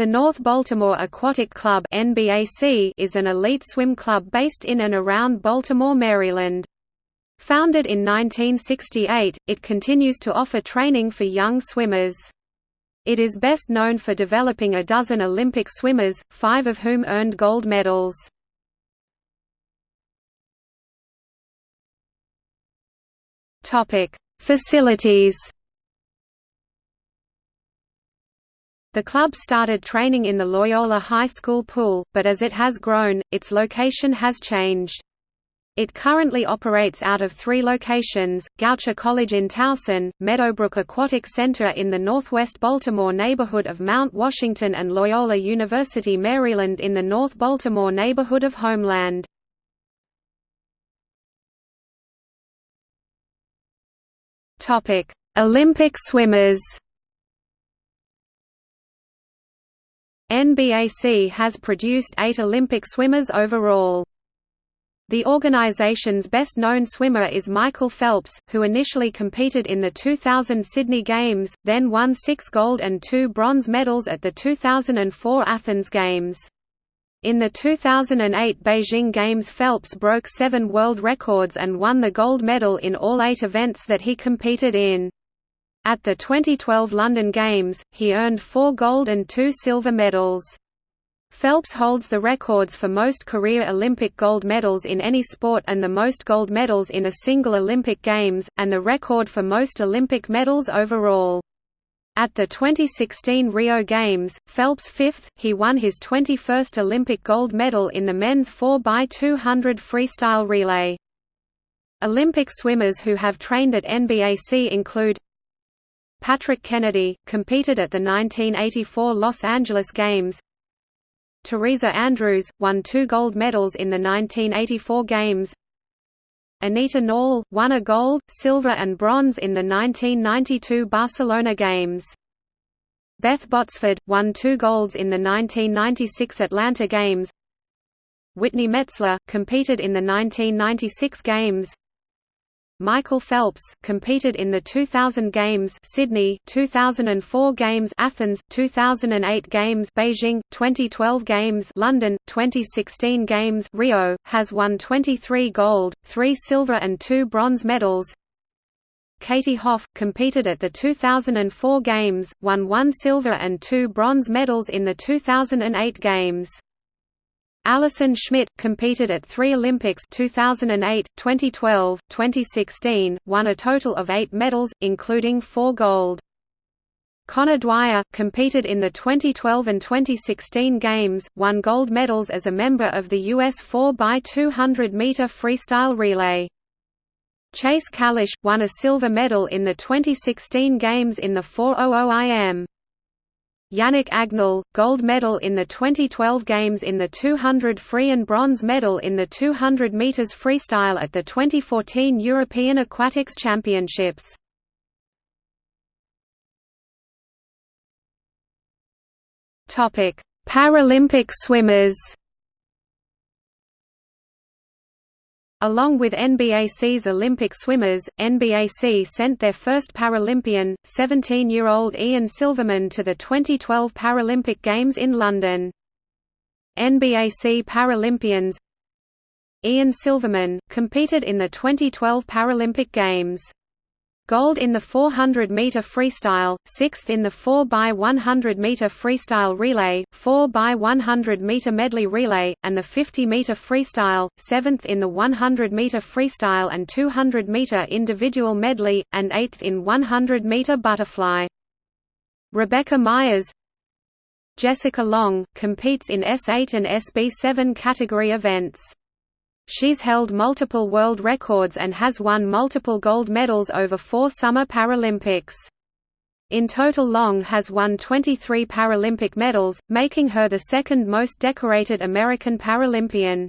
The North Baltimore Aquatic Club is an elite swim club based in and around Baltimore, Maryland. Founded in 1968, it continues to offer training for young swimmers. It is best known for developing a dozen Olympic swimmers, five of whom earned gold medals. Facilities The club started training in the Loyola High School pool, but as it has grown, its location has changed. It currently operates out of three locations, Goucher College in Towson, Meadowbrook Aquatic Center in the northwest Baltimore neighborhood of Mount Washington and Loyola University Maryland in the North Baltimore neighborhood of Homeland. Olympic swimmers NBAC has produced eight Olympic swimmers overall. The organization's best-known swimmer is Michael Phelps, who initially competed in the 2000 Sydney Games, then won six gold and two bronze medals at the 2004 Athens Games. In the 2008 Beijing Games Phelps broke seven world records and won the gold medal in all eight events that he competed in. At the 2012 London Games, he earned four gold and two silver medals. Phelps holds the records for most career Olympic gold medals in any sport and the most gold medals in a single Olympic Games, and the record for most Olympic medals overall. At the 2016 Rio Games, Phelps fifth, he won his 21st Olympic gold medal in the men's 4x200 freestyle relay. Olympic swimmers who have trained at NBAC include Patrick Kennedy, competed at the 1984 Los Angeles Games. Teresa Andrews, won two gold medals in the 1984 Games. Anita Nall, won a gold, silver and bronze in the 1992 Barcelona Games. Beth Botsford, won two golds in the 1996 Atlanta Games. Whitney Metzler, competed in the 1996 Games Michael Phelps competed in the 2000 Games Sydney, 2004 Games Athens, 2008 Games Beijing, 2012 Games London, 2016 Games Rio, has won 23 gold, 3 silver and 2 bronze medals. Katie Hoff, competed at the 2004 Games, won 1 silver and 2 bronze medals in the 2008 Games. Allison Schmitt, competed at three Olympics 2008, 2012, 2016, won a total of eight medals, including four gold. Conor Dwyer, competed in the 2012 and 2016 Games, won gold medals as a member of the U.S. 4x200 meter freestyle relay. Chase Kalisz, won a silver medal in the 2016 Games in the 400 IM. Yannick Agnel, gold medal in the 2012 Games in the 200 free and bronze medal in the 200 meters freestyle at the 2014 European Aquatics Championships. Paralympic swimmers. Along with NBAC's Olympic swimmers, NBAC sent their first Paralympian, 17-year-old Ian Silverman to the 2012 Paralympic Games in London. NBAC Paralympians Ian Silverman, competed in the 2012 Paralympic Games Gold in the 400-meter freestyle, 6th in the 4x100-meter freestyle relay, 4x100-meter medley relay, and the 50-meter freestyle, 7th in the 100-meter freestyle and 200-meter individual medley, and 8th in 100-meter butterfly. Rebecca Meyers Jessica Long, competes in S8 and SB7 category events. She's held multiple world records and has won multiple gold medals over four Summer Paralympics. In total Long has won 23 Paralympic medals, making her the second most decorated American Paralympian.